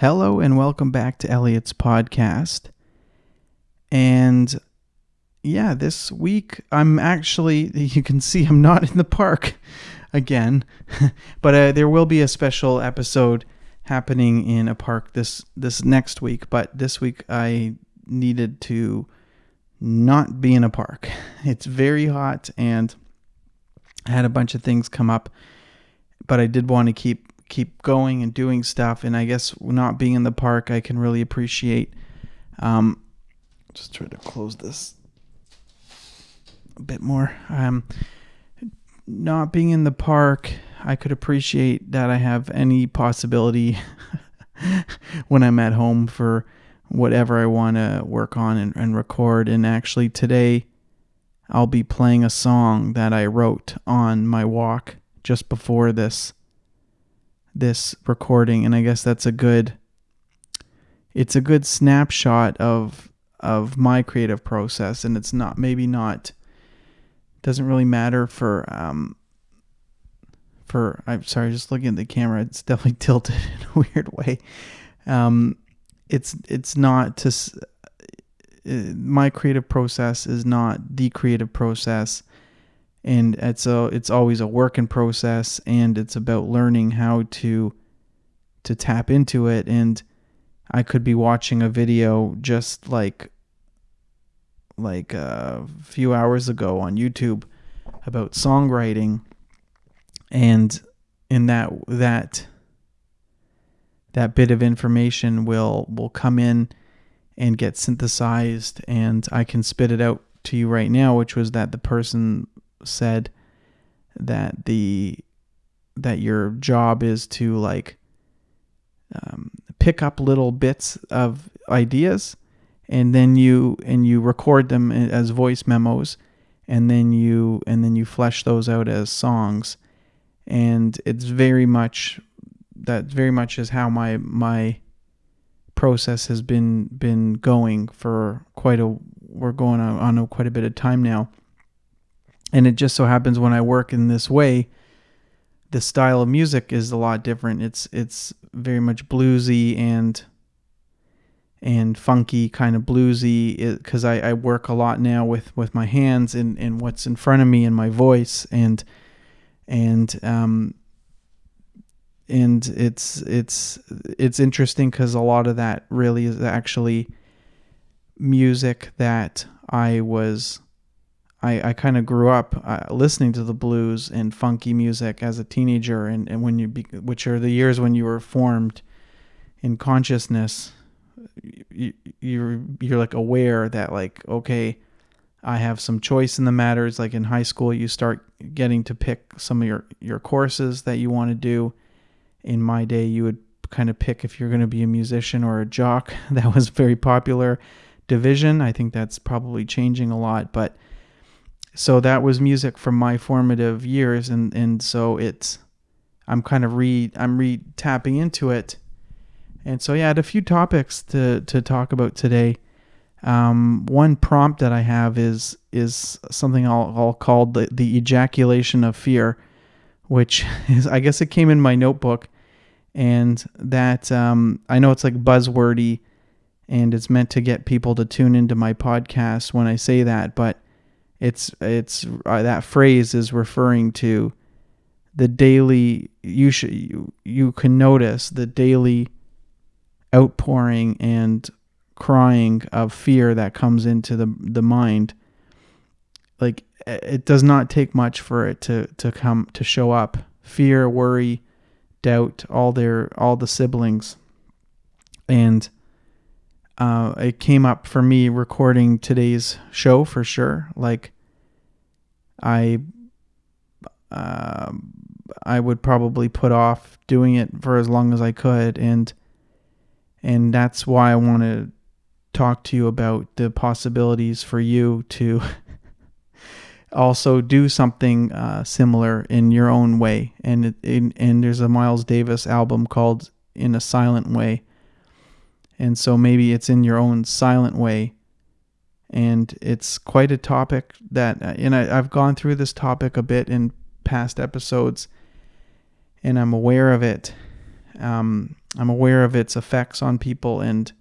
Hello and welcome back to Elliot's podcast. And yeah, this week I'm actually, you can see I'm not in the park again, but uh, there will be a special episode happening in a park this this next week. But this week I needed to not be in a park. It's very hot and I had a bunch of things come up, but I did want to keep keep going and doing stuff. And I guess not being in the park, I can really appreciate. Um, just try to close this a bit more. Um, not being in the park, I could appreciate that I have any possibility when I'm at home for whatever I want to work on and, and record. And actually, today I'll be playing a song that I wrote on my walk just before this this recording and I guess that's a good it's a good snapshot of of my creative process and it's not maybe not doesn't really matter for um for I'm sorry just looking at the camera it's definitely tilted in a weird way. Um it's it's not to uh, my creative process is not the creative process and it's a it's always a work in process and it's about learning how to to tap into it. And I could be watching a video just like like a few hours ago on YouTube about songwriting. And in that that that bit of information will will come in and get synthesized and I can spit it out to you right now which was that the person said that the that your job is to like um, pick up little bits of ideas and then you and you record them as voice memos and then you and then you flesh those out as songs. And it's very much that very much is how my my process has been been going for quite a we're going on, on quite a bit of time now and it just so happens when I work in this way, the style of music is a lot different. It's it's very much bluesy and and funky kind of bluesy because I, I work a lot now with, with my hands and, and what's in front of me and my voice and and um and it's it's it's interesting because a lot of that really is actually music that I was I, I kind of grew up uh, listening to the blues and funky music as a teenager, and, and when you be, which are the years when you were formed in consciousness, you, you're you're like aware that like okay, I have some choice in the matters. Like in high school, you start getting to pick some of your your courses that you want to do. In my day, you would kind of pick if you're going to be a musician or a jock. That was very popular division. I think that's probably changing a lot, but so that was music from my formative years and and so it's i'm kind of re i'm re tapping into it. And so yeah i had a few topics to to talk about today. Um, one prompt that i have is is something i'll, I'll call the, the ejaculation of fear which is i guess it came in my notebook. And that um, i know it's like buzzwordy and it's meant to get people to tune into my podcast when i say that but it's it's uh, that phrase is referring to the daily you should you, you can notice the daily outpouring and crying of fear that comes into the the mind. Like it does not take much for it to to come to show up. Fear worry doubt all their all the siblings. And uh, it came up for me recording today's show for sure. Like, I, uh, I would probably put off doing it for as long as I could, and and that's why I want to talk to you about the possibilities for you to also do something uh, similar in your own way. And it, and there's a Miles Davis album called "In a Silent Way." And so maybe it's in your own silent way. And it's quite a topic that, uh, and I, I've gone through this topic a bit in past episodes, and I'm aware of it. Um, I'm aware of its effects on people and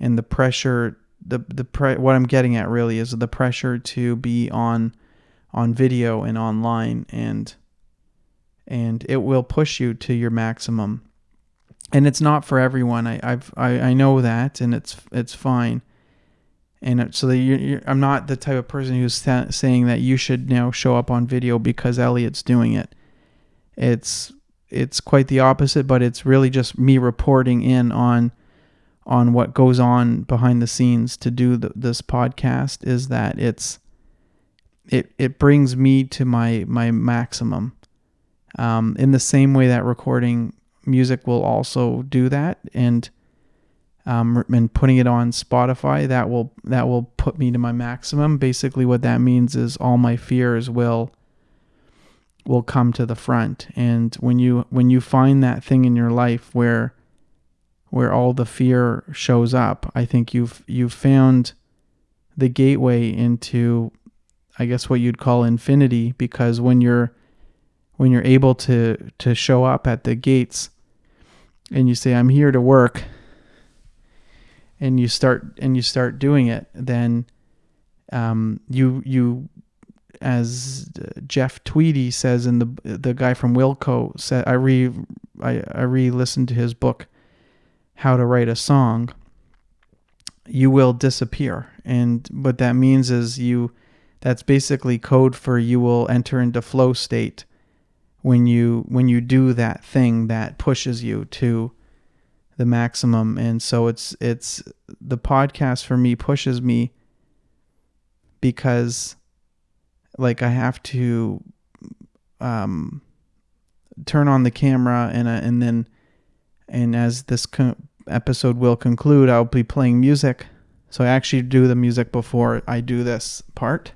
and the pressure the the pre- what I'm getting at really is the pressure to be on on video and online and and it will push you to your maximum. And it's not for everyone. I I've, I, I know that and it's it's fine and so you're, you're, I'm not the type of person who's sa- saying that you should now show up on video because Elliot's doing it. It's it's quite the opposite, but it's really just me reporting in on on what goes on behind the scenes to do the, this podcast. Is that it's it it brings me to my my maximum. Um, in the same way that recording music will also do that, and um, and putting it on Spotify, that will that will put me to my maximum. Basically, what that means is all my fears will will come to the front. And when you when you find that thing in your life where where all the fear shows up, I think you've you've found the gateway into I guess what you'd call infinity because when you're when you're able to to show up at the gates and you say I'm here to work and you start and you start doing it, then um, you you as Jeff Tweedy says in the the guy from Wilco said I re I, I re listened to his book How to Write a Song. You will disappear, and what that means is you. That's basically code for you will enter into flow state when you when you do that thing that pushes you to the maximum. And so it's it's the podcast for me pushes me because like I have to um turn on the camera and uh, and then and as this episode will conclude I'll be playing music. So I actually do the music before I do this part.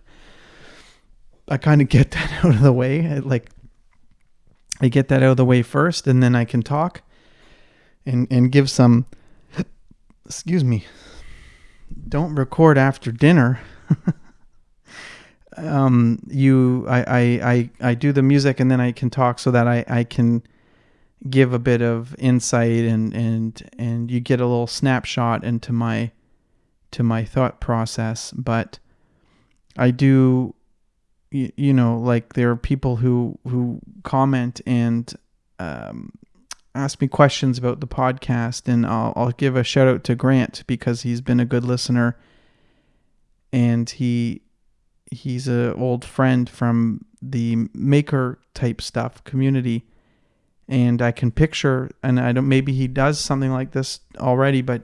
I kind of get that out of the way. I, like I get that out of the way first and then I can talk and and give some excuse me don't record after dinner. Um you I, I i i do the music and then i can talk so that i i can give a bit of insight and and and you get a little snapshot into my to my thought process. But i do you, you know like there are people who who comment and um ask me questions about the podcast, and I'll, I'll give a shout out to Grant because he's been a good listener, and he he's a old friend from the maker type stuff community, and I can picture, and I don't maybe he does something like this already, but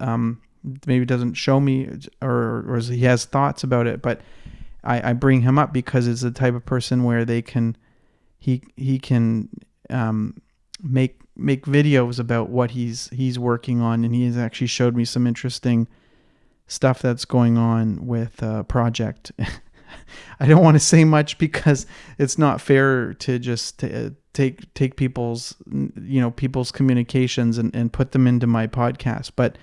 um, maybe doesn't show me or or he has thoughts about it, but I, I bring him up because it's the type of person where they can he he can um, make make videos about what he's he's working on, and he has actually showed me some interesting stuff that's going on with a project. I don't want to say much because it's not fair to just t- take take people's you know people's communications and, and put them into my podcast. But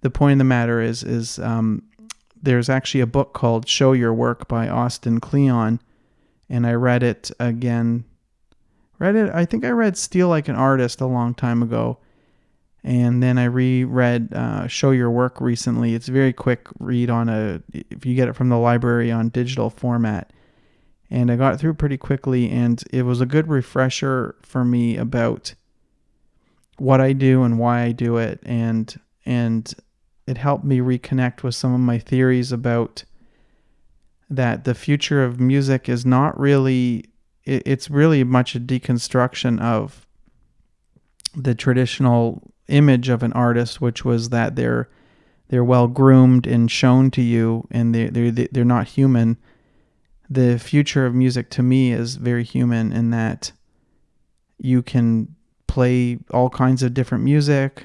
the point of the matter is is um, there's actually a book called Show Your Work by Austin Kleon, and I read it again read it. I think I read Steal Like an Artist a long time ago, and then I reread uh, Show Your Work recently. It's a very quick read on a if you get it from the library on digital format, and I got through pretty quickly, and it was a good refresher for me about what I do and why I do it, and and it helped me reconnect with some of my theories about that the future of music is not really it, it's really much a deconstruction of the traditional image of an artist, which was that they're they're well groomed and shown to you, and they they they're not human. The future of music to me is very human in that you can play all kinds of different music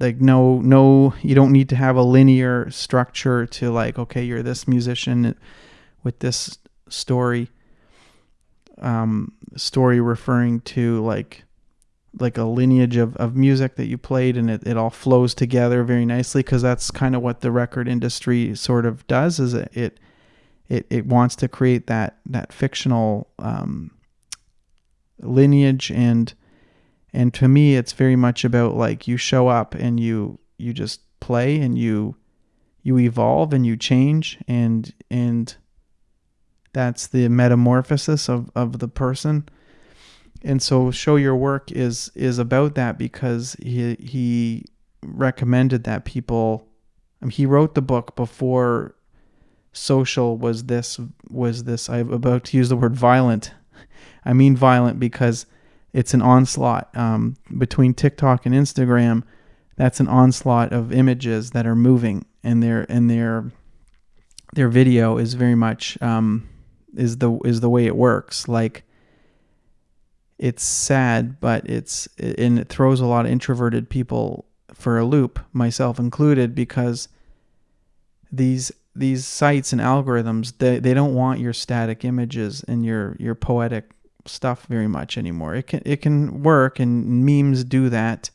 like no no you don't need to have a linear structure to like okay you're this musician with this story um, story referring to like like a lineage of, of music that you played and it, it all flows together very nicely because that's kind of what the record industry sort of does is it it it, it wants to create that that fictional um, lineage. And And to me it's very much about like you show up and you you just play and you you evolve and you change. And and that's the metamorphosis of, of the person. And so show your work is is about that because he he recommended that people I mean, he wrote the book before social was this was this I'm about to use the word violent. I mean violent because it's an onslaught um, between TikTok and Instagram. That's an onslaught of images that are moving and their and their their video is very much um, is the is the way it works like it's sad but it's and it throws a lot of introverted people for a loop myself included because these these sites and algorithms they, they don't want your static images and your your poetic stuff very much anymore it can it can work and memes do that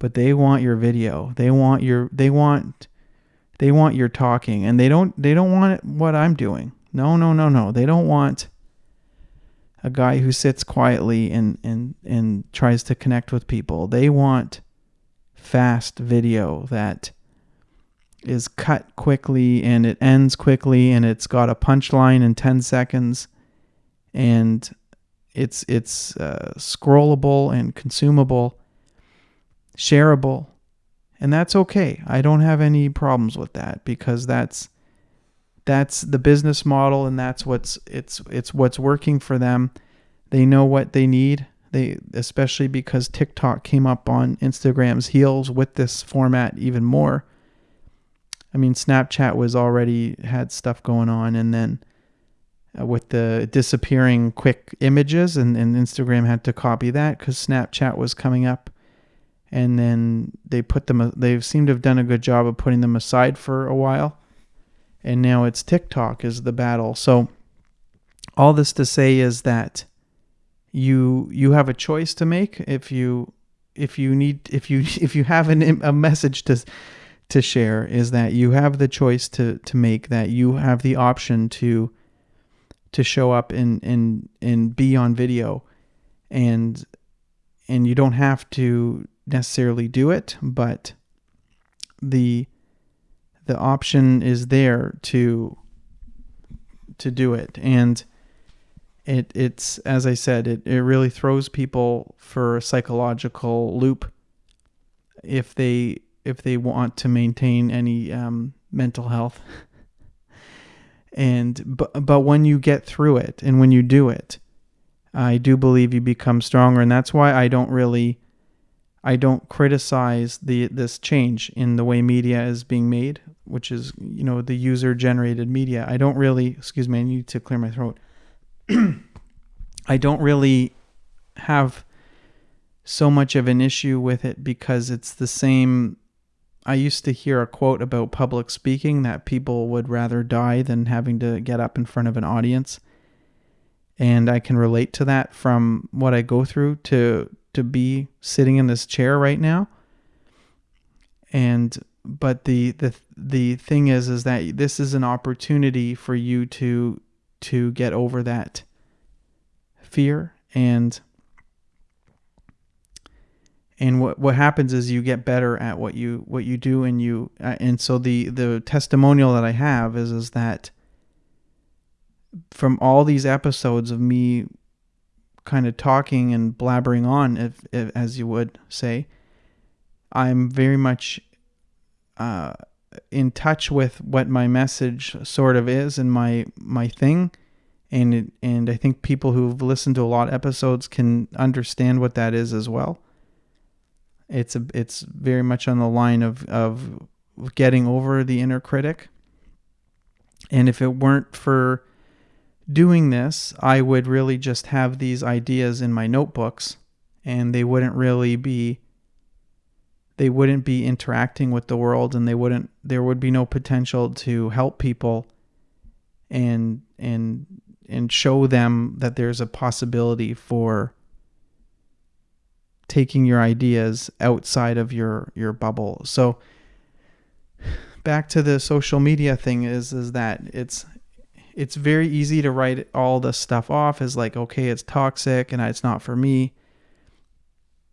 but they want your video. They want your they want they want your talking and they don't they don't want what I'm doing. No, no, no, no. They don't want a guy who sits quietly and and and tries to connect with people. They want fast video that is cut quickly and it ends quickly and it's got a punchline in 10 seconds and it's it's uh, scrollable and consumable shareable. And that's okay. I don't have any problems with that because that's that's the business model and that's what's it's it's what's working for them. They know what they need. They especially because TikTok came up on Instagram's heels with this format even more. I mean, Snapchat was already had stuff going on, and then uh, with the disappearing quick images, and, and Instagram had to copy that because Snapchat was coming up and then they put them they seem to have done a good job of putting them aside for a while and now it's TikTok is the battle. So all this to say is that you you have a choice to make if you if you need if you if you have an, a message to to share is that you have the choice to to make that you have the option to to show up and and and be on video. And and you don't have to necessarily do it, but the the option is there to to do it. And it it's as I said it, it really throws people for a psychological loop if they if they want to maintain any um, mental health. And but but when you get through it and when you do it I do believe you become stronger. And that's why I don't really I don't criticize the this change in the way media is being made, which is you know the user generated media. I don't really excuse me, I need to clear my throat. I don't really have so much of an issue with it because it's the same I used to hear a quote about public speaking that people would rather die than having to get up in front of an audience. And I can relate to that from what I go through to to be sitting in this chair right now. And but the the the thing is is that this is an opportunity for you to to get over that fear and and what what happens is you get better at what you what you do and you uh, and so the the testimonial that I have is is that from all these episodes of me kind of talking and blabbering on, if, if as you would say, I'm very much uh, in touch with what my message sort of is and my my thing, and it, and I think people who've listened to a lot of episodes can understand what that is as well. It's a it's very much on the line of of getting over the inner critic. And if it weren't for doing this, I would really just have these ideas in my notebooks and they wouldn't really be they wouldn't be interacting with the world and they wouldn't there would be no potential to help people and and and show them that there's a possibility for taking your ideas outside of your your bubble. So back to the social media thing is is that it's it's very easy to write all the stuff off as like okay it's toxic and it's not for me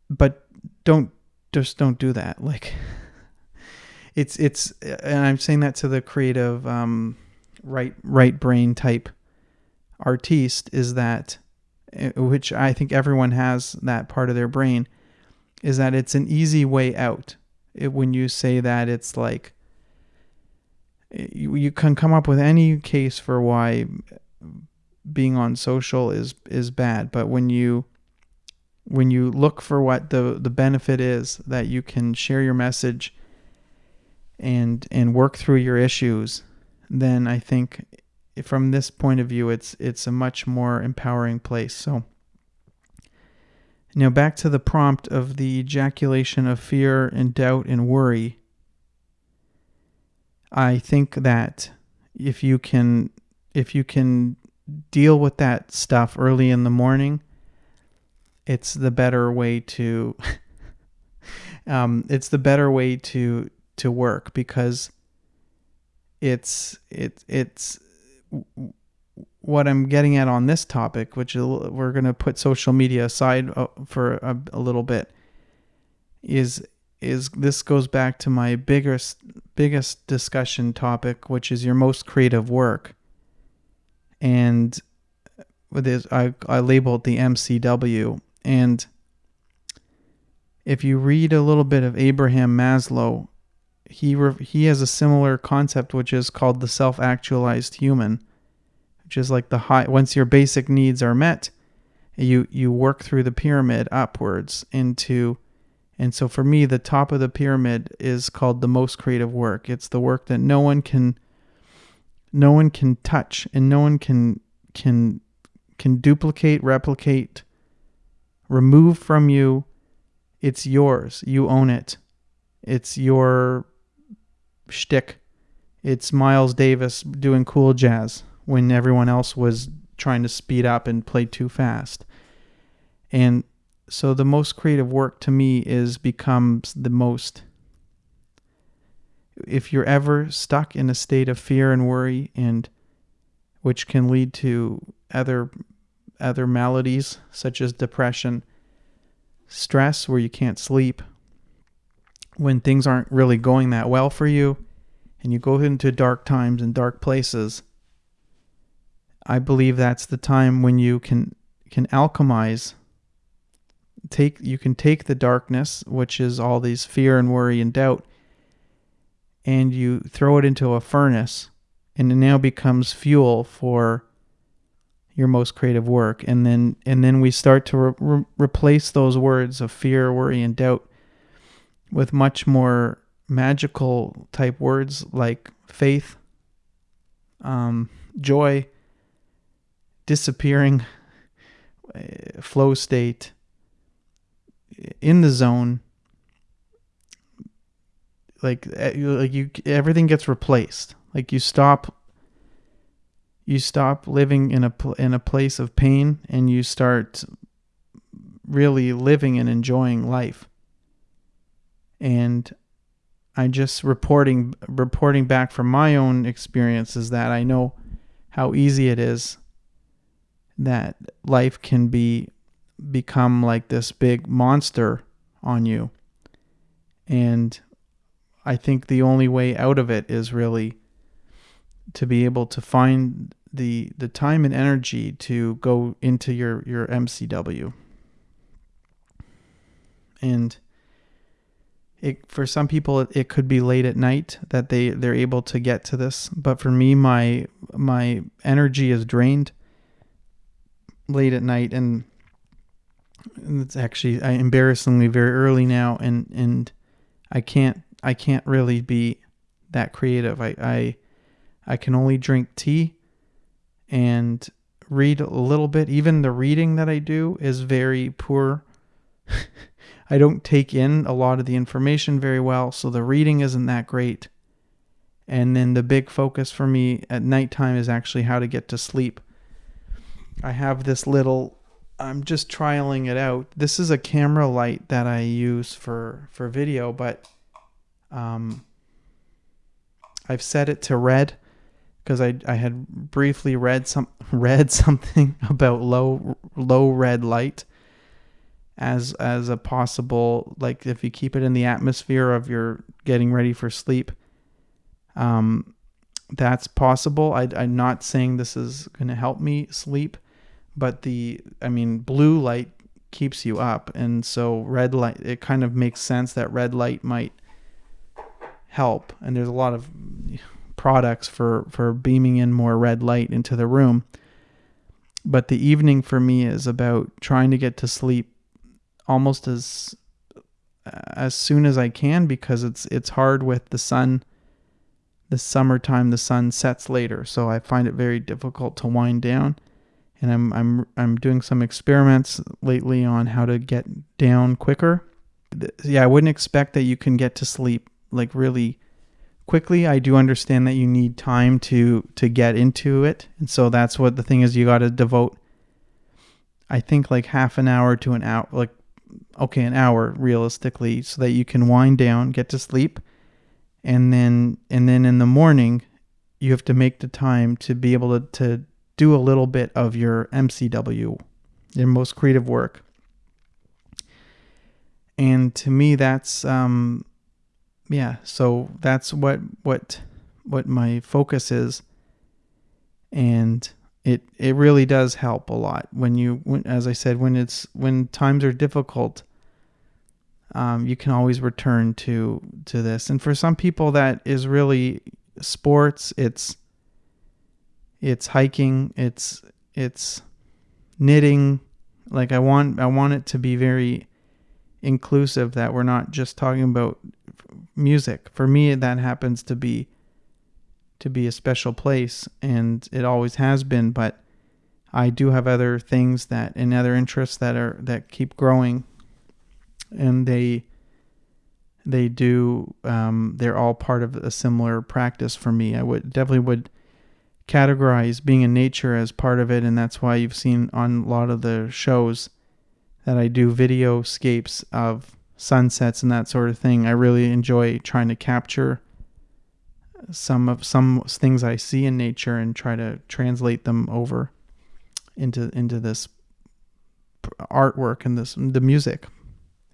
but don't just don't do that. Like it's it's and I'm saying that to the creative um, right right brain type artiste is that eh, which I think everyone has that part of their brain is that it's an easy way out. It, when you say that it's like you, you can come up with any case for why being on social is is bad, but when you when you look for what the the benefit is that you can share your message and and work through your issues, then I think from this point of view it's it's a much more empowering place. So now back to the prompt of the ejaculation of fear and doubt and worry. I think that if you can if you can deal with that stuff early in the morning, it's the better way to um, it's the better way to to work because it's it it's what I'm getting at on this topic, which we're going to put social media aside uh, for a, a little bit, is is this goes back to my biggest biggest discussion topic, which is your most creative work, and with this I I labeled the MCW, and if you read a little bit of Abraham Maslow, he re- he has a similar concept which is called the self-actualized human, which is like the high once your basic needs are met, you you work through the pyramid upwards into and so for me the top of the pyramid is called the most creative work. It's the work that no one can no one can touch and no one can can can duplicate, replicate, remove from you. It's yours. You own it. It's your shtick. It's Miles Davis doing cool jazz when everyone else was trying to speed up and play too fast. And so the most creative work to me is becomes the most. If you're ever stuck in a state of fear and worry and which can lead to other other maladies such as depression stress where you can't sleep, when things aren't really going that well for you, and you go into dark times and dark places, I believe that's the time when you can can alchemize take you can take the darkness, which is all these fear and worry and doubt, and you throw it into a furnace and it now becomes fuel for your most creative work. And then and then we start to re- re- replace those words of fear worry and doubt with much more magical type words like faith um, joy disappearing flow state in the zone like like you everything gets replaced like you stop you stop living in a in a place of pain and you start really living and enjoying life. And I just reporting reporting back from my own experiences that I know how easy it is that life can be become like this big monster on you. And I think the only way out of it is really to be able to find the the time and energy to go into your your MCW. And it for some people it, it could be late at night that they they're able to get to this, but for me my my energy is drained late at night and it's actually I embarrassingly very early now and and I can't I can't really be that creative. I I I can only drink tea and read a little bit. Even the reading that I do is very poor. I don't take in a lot of the information very well, so the reading isn't that great. And then the big focus for me at nighttime is actually how to get to sleep. I have this little I'm just trialing it out. This is a camera light that I use for for video, but um I've set it to red because I, I had briefly read some read something about low low red light as as a possible like if you keep it in the atmosphere of your getting ready for sleep um that's possible I, i'm not saying this is going to help me sleep but the i mean blue light keeps you up. And so red light it kind of makes sense that red light might help. And there's a lot of products for for beaming in more red light into the room. But the evening for me is about trying to get to sleep almost as as soon as I can because it's it's hard with the sun. The summertime the sun sets later. So I find it very difficult to wind down and I'm I'm I'm doing some experiments lately on how to get down quicker. Yeah I wouldn't expect that you can get to sleep like really quickly. I do understand that you need time to to get into it. And so that's what the thing is you got to devote I think like half an hour to an hour like okay, an hour realistically, so that you can wind down, get to sleep, and then and then in the morning, you have to make the time to be able to, to do a little bit of your MCW, your most creative work. And to me, that's um, yeah. So that's what what what my focus is, and it it really does help a lot when you when, as I said when it's when times are difficult um, you can always return to to this and for some people that is really sports it's it's hiking it's it's knitting like I want I want it to be very inclusive that we're not just talking about music for me that happens to be to be a special place, and it always has been. But I do have other things that and other interests that are that keep growing, and they they do um, they're all part of a similar practice for me. I would definitely would categorize being in nature as part of it, and that's why you've seen on a lot of the shows that I do video scapes of sunsets and that sort of thing. I really enjoy trying to capture some of some things I see in nature and try to translate them over into into this artwork and this the music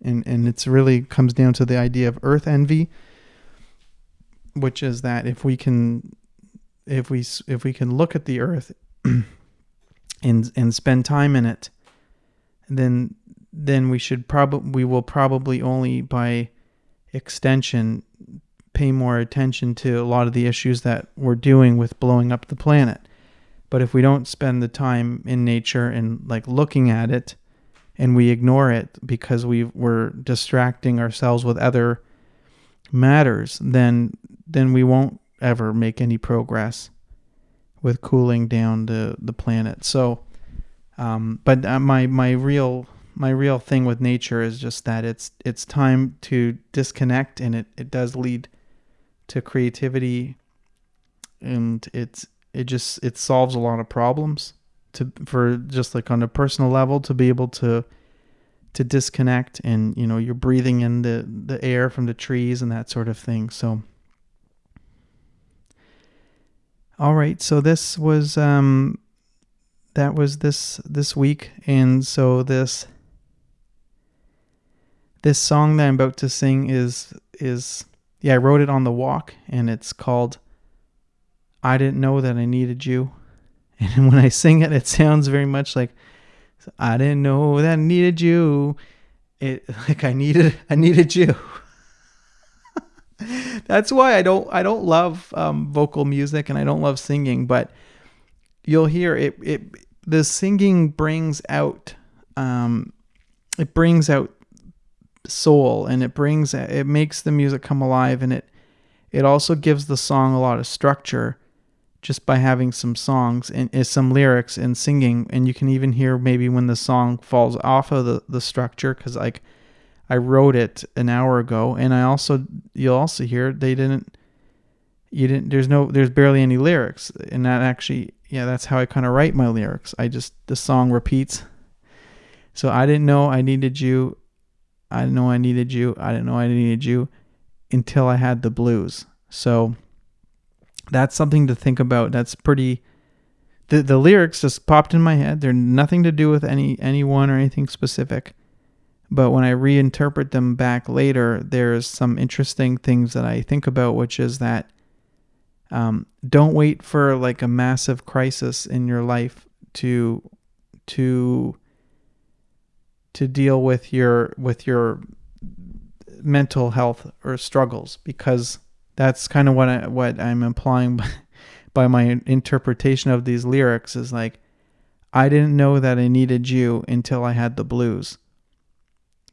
and and it's really comes down to the idea of earth envy which is that if we can if we if we can look at the earth and and spend time in it then then we should probably we will probably only by extension pay more attention to a lot of the issues that we're doing with blowing up the planet. But if we don't spend the time in nature and like looking at it and we ignore it because we we're distracting ourselves with other matters, then then we won't ever make any progress with cooling down the, the planet. So um, but uh, my my real my real thing with nature is just that it's it's time to disconnect and it, it does lead to creativity and it's it just it solves a lot of problems to for just like on a personal level to be able to to disconnect and you know you're breathing in the the air from the trees and that sort of thing so all right so this was um that was this this week and so this this song that i'm about to sing is is yeah, I wrote it on the walk, and it's called I Didn't Know That I Needed You. And when I sing it, it sounds very much like I didn't know that I needed you. It like I needed I needed you. That's why I don't I don't love um, vocal music and I don't love singing, but you'll hear it it the singing brings out um, it brings out soul and it brings it makes the music come alive and it it also gives the song a lot of structure just by having some songs and, some lyrics and singing. And you can even hear maybe when the song falls off of the, the structure because like i wrote it an hour ago and i also you'll also hear they didn't you didn't there's no there's barely any lyrics and that actually yeah that's how i kind of write my lyrics i just the song repeats so i didn't know i needed you I didn't know I needed you. I didn't know I needed you until I had the blues. So that's something to think about. That's pretty the the lyrics just popped in my head. They're nothing to do with any anyone or anything specific. But when I reinterpret them back later, there's some interesting things that I think about, which is that um, don't wait for like a massive crisis in your life to to to deal with your with your mental health or struggles because that's kind of what I, what I'm implying by, by my interpretation of these lyrics is like I didn't know that I needed you until I had the blues.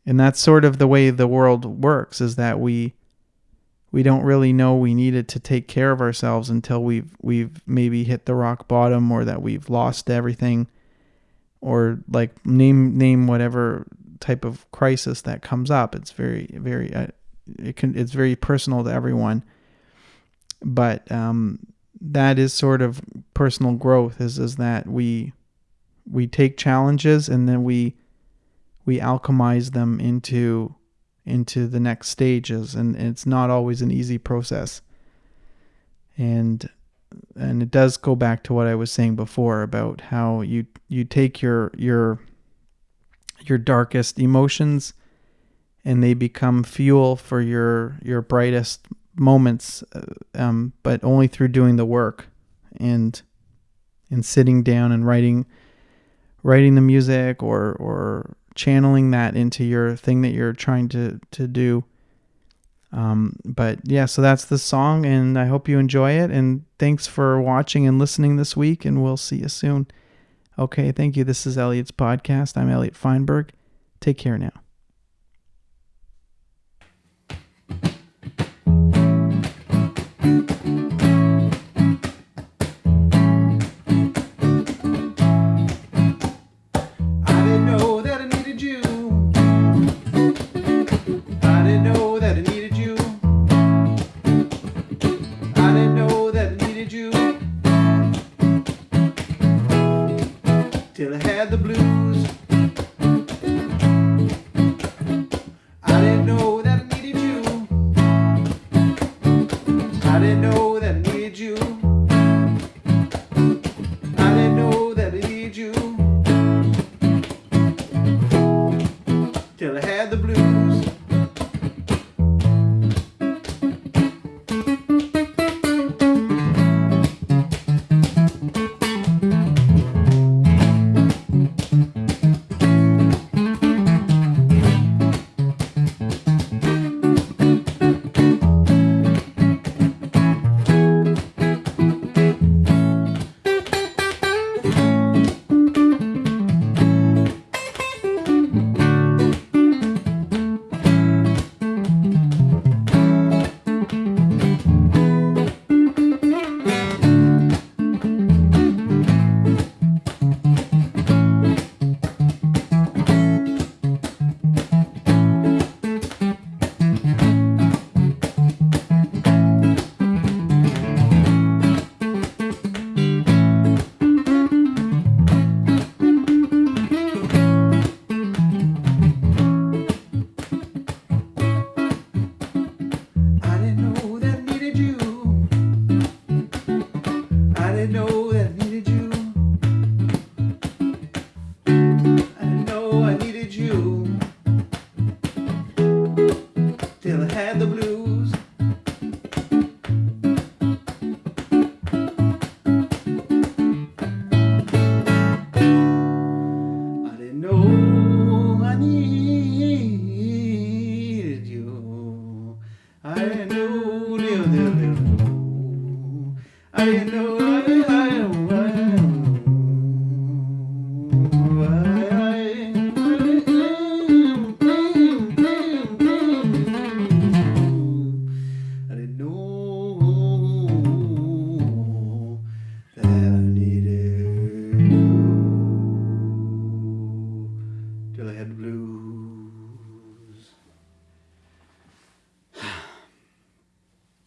And that's sort of the way the world works is that we we don't really know we needed to take care of ourselves until we've we've maybe hit the rock bottom or that we've lost everything or like name name whatever type of crisis that comes up. It's very very uh, it can it's very personal to everyone. But um, that is sort of personal growth is is that we we take challenges and then we we alchemize them into into the next stages and it's not always an easy process. And and it does go back to what I was saying before about how you you take your your your darkest emotions and they become fuel for your your brightest moments uh, um, but only through doing the work and and sitting down and writing writing the music or or channeling that into your thing that you're trying to to do. Um, but yeah, so that's the song, and I hope you enjoy it. And thanks for watching and listening this week, and we'll see you soon. Okay, thank you. This is Elliot's podcast. I'm Elliot Feinberg. Take care now.